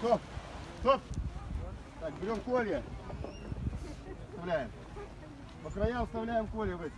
Стоп! Стоп! Так, берем колья. Вставляем. По краям вставляем колья в эти.